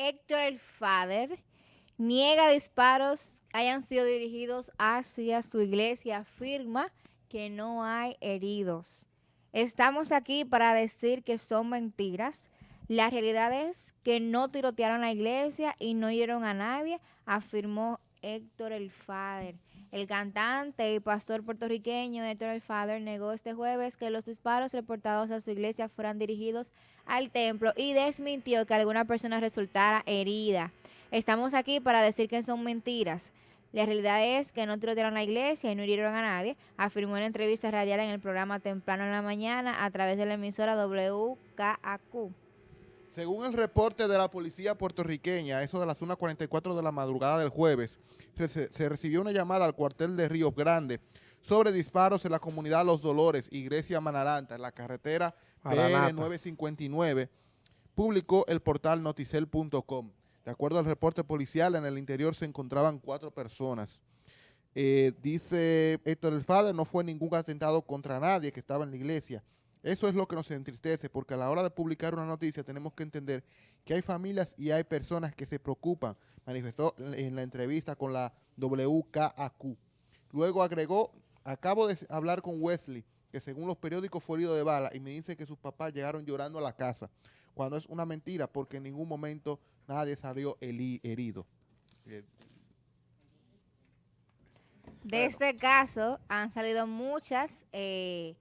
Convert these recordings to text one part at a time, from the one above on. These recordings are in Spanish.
Héctor el Father niega disparos hayan sido dirigidos hacia su iglesia, afirma que no hay heridos. Estamos aquí para decir que son mentiras. La realidad es que no tirotearon la iglesia y no hirieron a nadie, afirmó Héctor el Father. El cantante y pastor puertorriqueño Héctor el Father negó este jueves que los disparos reportados a su iglesia fueran dirigidos al templo y desmintió que alguna persona resultara herida. Estamos aquí para decir que son mentiras. La realidad es que no tirotearon la iglesia y no hirieron a nadie, afirmó en entrevista radial en el programa Temprano en la Mañana a través de la emisora WKAQ. Según el reporte de la policía puertorriqueña, eso de las 1.44 de la madrugada del jueves, se, recibió una llamada al cuartel de Río Grande sobre disparos en la comunidad Los Dolores, Iglesia Manaranta, en la carretera PR 959, publicó el portal noticel.com. De acuerdo al reporte policial, en el interior se encontraban cuatro personas. Eh, dice Héctor El Fader, no fue ningún atentado contra nadie que estaba en la iglesia. Eso es lo que nos entristece, porque a la hora de publicar una noticia tenemos que entender que hay familias y hay personas que se preocupan, manifestó en la entrevista con la WKAQ. Luego agregó, acabo de hablar con Wesley, que según los periódicos fue herido de bala, y me dice que sus papás llegaron llorando a la casa, cuando es una mentira, porque en ningún momento nadie salió herido. De este caso han salido muchas eh,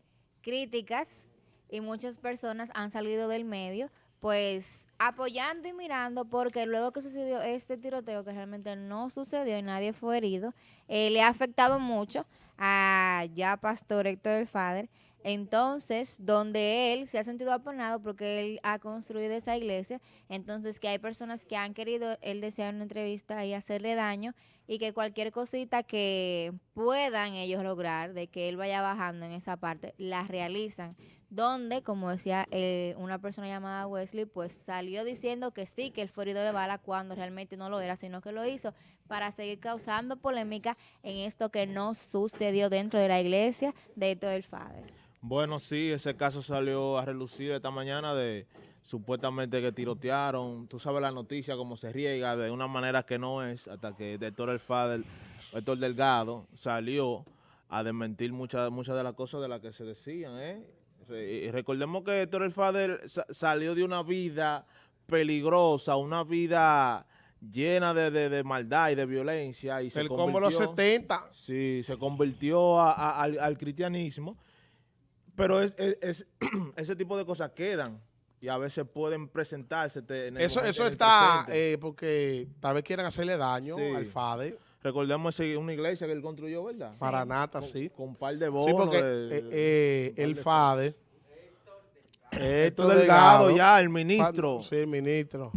críticas y muchas personas han salido del medio pues apoyando y mirando porque luego que sucedió este tiroteo que realmente no sucedió y nadie fue herido, eh, le ha afectado mucho a ya Pastor Héctor el Fader, entonces, donde él se ha sentido apanado porque él ha construido esa iglesia, entonces que hay personas que han querido, él desea una entrevista y hacerle daño y que cualquier cosita que puedan ellos lograr de que él vaya bajando en esa parte, la realizan. Donde, como decía eh, una persona llamada Wesley, pues salió diciendo que sí, que él fue herido de bala cuando realmente no lo era, sino que lo hizo para seguir causando polémica en esto que no sucedió dentro de la iglesia de todo el Father. Bueno, sí, ese caso salió a relucir esta mañana de supuestamente que tirotearon. Tú sabes la noticia, cómo se riega de una manera que no es, hasta que el doctor El Fader, Héctor Delgado, salió a desmentir muchas muchas de las cosas de las que se decían. ¿eh? Y recordemos que Héctor El Fader salió de una vida peligrosa, una vida llena de, maldad y de violencia. Y se convirtió, los 70. Sí, se convirtió al cristianismo pero es, ese tipo de cosas quedan y a veces pueden presentarse. En eso eso está eh, porque tal vez quieran hacerle daño al FADE. Recordemos una iglesia que él construyó, ¿verdad? Para nata, sí. Con un par de bonos. Sí, porque eh, eh, el FADE... Esto Delgado, ya, el ministro. Sí, el ministro.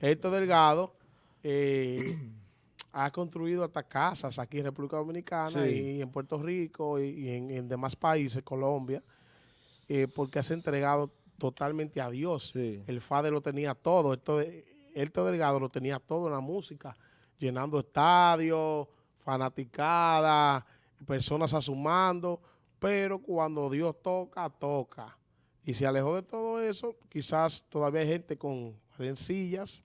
Esto Delgado ha construido hasta casas aquí en República Dominicana y en Puerto Rico y, en demás países, Colombia. Eh, porque has entregado totalmente a Dios. El FADE lo tenía todo, esto el Delgado lo tenía todo en la música, llenando estadios, fanaticadas, personas asumando, pero cuando Dios toca, toca. Y se alejó de todo eso, quizás todavía hay gente con rencillas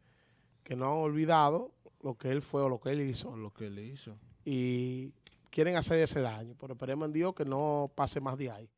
que no han olvidado lo que él fue o lo que él hizo. lo que él hizo. Y quieren hacer ese daño, pero esperemos en Dios que no pase más de ahí.